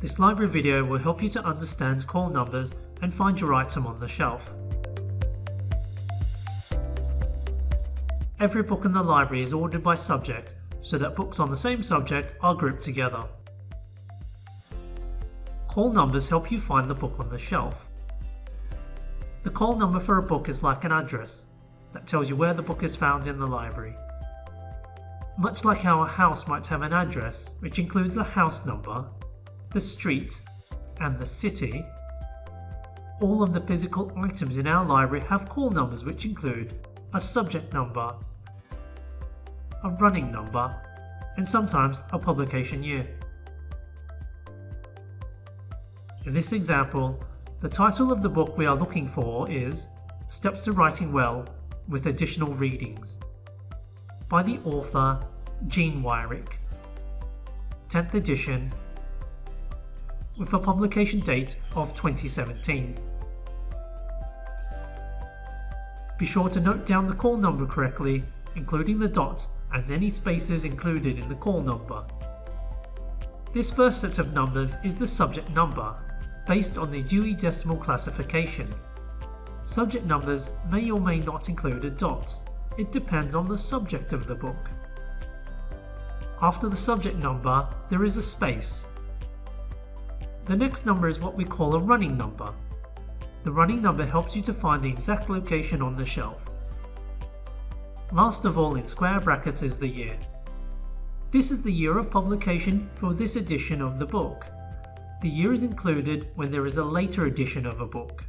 This library video will help you to understand call numbers and find your item on the shelf. Every book in the library is ordered by subject so that books on the same subject are grouped together. Call numbers help you find the book on the shelf. The call number for a book is like an address that tells you where the book is found in the library. Much like how a house might have an address, which includes the house number, the street, and the city, all of the physical items in our library have call numbers which include a subject number, a running number, and sometimes a publication year. In this example, the title of the book we are looking for is Steps to Writing Well with Additional Readings by the author Jean Wyrick, 10th edition, with a publication date of 2017. Be sure to note down the call number correctly, including the dot and any spaces included in the call number. This first set of numbers is the subject number based on the Dewey Decimal Classification. Subject numbers may or may not include a dot. It depends on the subject of the book. After the subject number, there is a space. The next number is what we call a running number. The running number helps you to find the exact location on the shelf. Last of all in square brackets is the year. This is the year of publication for this edition of the book. The year is included when there is a later edition of a book.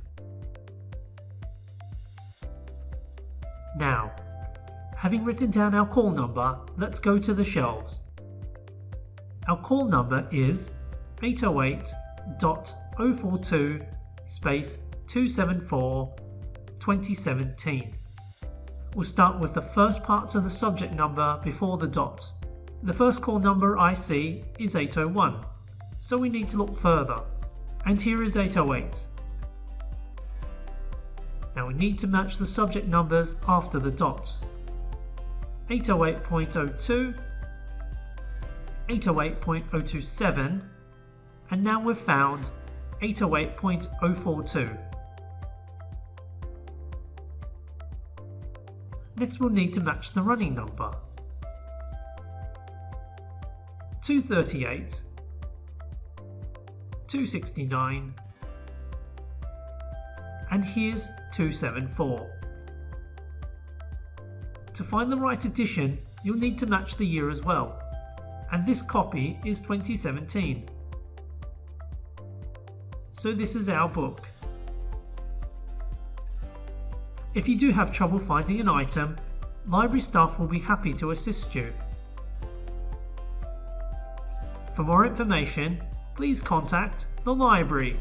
Now, having written down our call number, let's go to the shelves. Our call number is oh 808.042 space 274 2017. We'll start with the first part of the subject number before the dot. The first call number I see is 801 so we need to look further. And here is 808. Now we need to match the subject numbers after the dot. 808.02, 808.027, and now we've found 808.042. Next we'll need to match the running number. 238 269 and here's 274. To find the right edition you'll need to match the year as well and this copy is 2017. So this is our book. If you do have trouble finding an item, library staff will be happy to assist you. For more information, please contact the library.